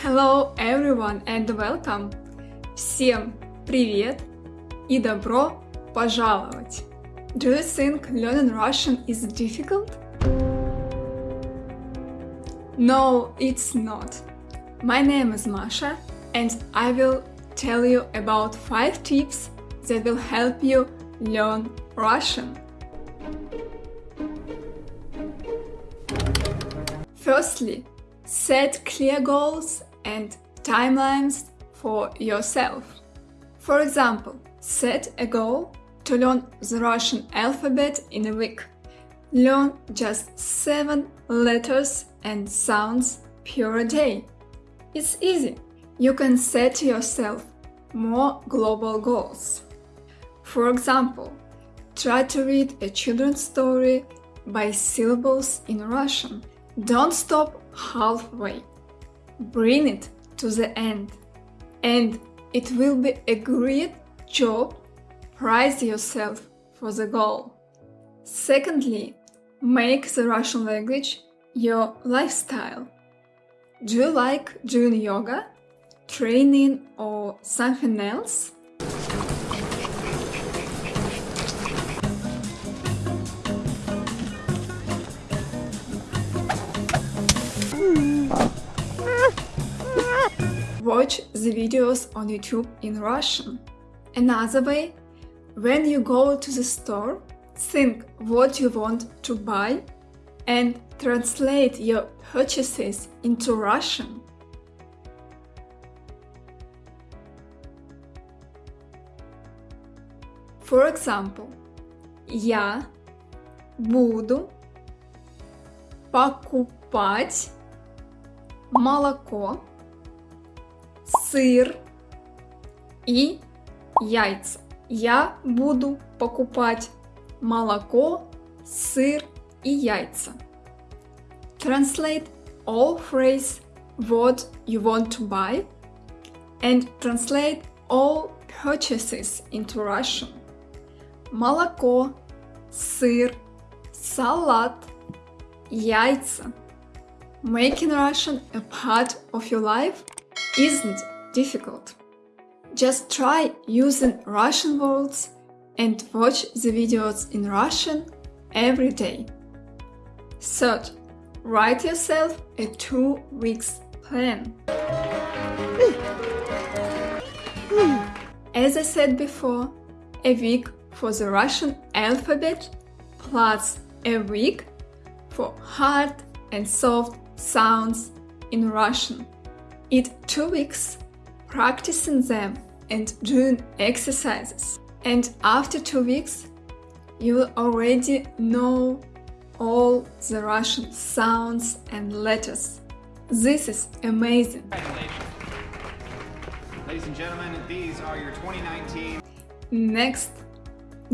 Hello everyone and welcome! Всем привет и добро пожаловать! Do you think learning Russian is difficult? No, it's not. My name is Masha and I will tell you about 5 tips that will help you learn Russian. Firstly, set clear goals and timelines for yourself. For example, set a goal to learn the Russian alphabet in a week. Learn just 7 letters and sounds per day. It's easy. You can set yourself more global goals. For example, try to read a children's story by syllables in Russian. Don't stop halfway. Bring it to the end. And it will be a great job. Prize yourself for the goal. Secondly, make the Russian language your lifestyle. Do you like doing yoga, training or something else? Watch the videos on YouTube in Russian. Another way, when you go to the store, think what you want to buy and translate your purchases into Russian. For example, я буду покупать молоко, сыр и яйца. Я буду покупать молоко, сыр и яйца. Translate all phrase what you want to buy and translate all purchases into Russian. Молоко, сыр, салат, яйца. Making Russian a part of your life isn't difficult. Just try using Russian words and watch the videos in Russian every day. Third, write yourself a two weeks plan. As I said before, a week for the Russian alphabet plus a week for hard and soft sounds in Russian. Eat two weeks practicing them and doing exercises. And after two weeks, you will already know all the Russian sounds and letters. This is amazing. Ladies and gentlemen, these are your 2019 Next,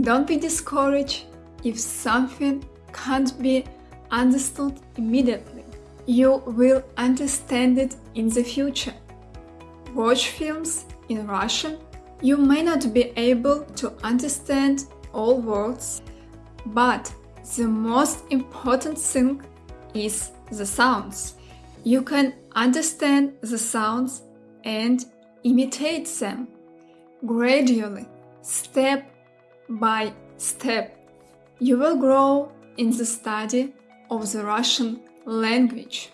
don't be discouraged if something can't be understood immediately. You will understand it in the future. Watch films in Russian. You may not be able to understand all words, but the most important thing is the sounds. You can understand the sounds and imitate them gradually, step by step. You will grow in the study of the Russian language.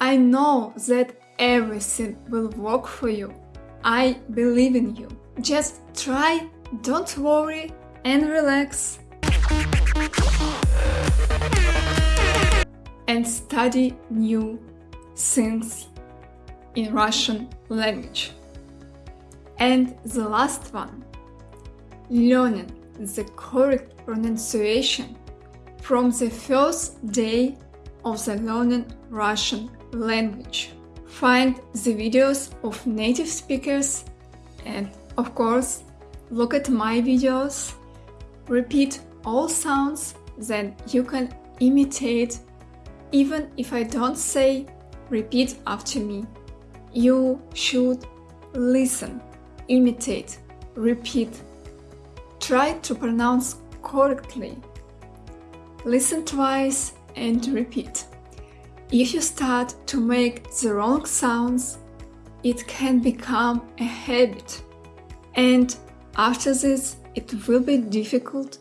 I know that everything will work for you. I believe in you. Just try, don't worry, and relax. And study new things in Russian language. And the last one, learning the correct pronunciation from the first day of the learning Russian language. Find the videos of native speakers and, of course, look at my videos. Repeat all sounds then you can imitate even if I don't say repeat after me. You should listen, imitate, repeat. Try to pronounce correctly. Listen twice and repeat. If you start to make the wrong sounds, it can become a habit. And after this, it will be difficult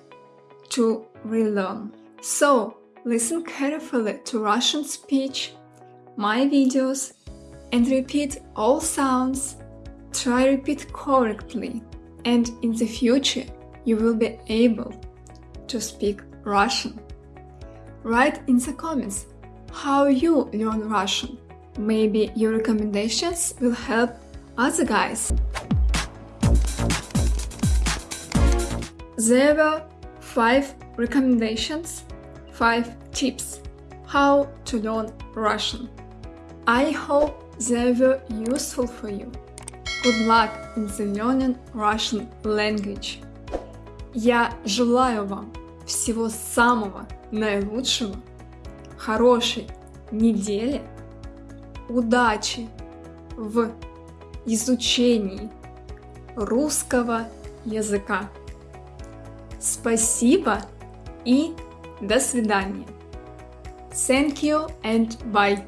to relearn. So, listen carefully to Russian speech, my videos, and repeat all sounds. Try repeat correctly, and in the future, you will be able to speak Russian. Write in the comments how you learn Russian. Maybe your recommendations will help other guys. There were 5 recommendations, 5 tips how to learn Russian. I hope they were useful for you. Good luck in the learning Russian language. Я желаю вам всего самого наилучшего, хорошей недели, удачи в изучении русского языка. Спасибо и до свидания. Thank you and bye.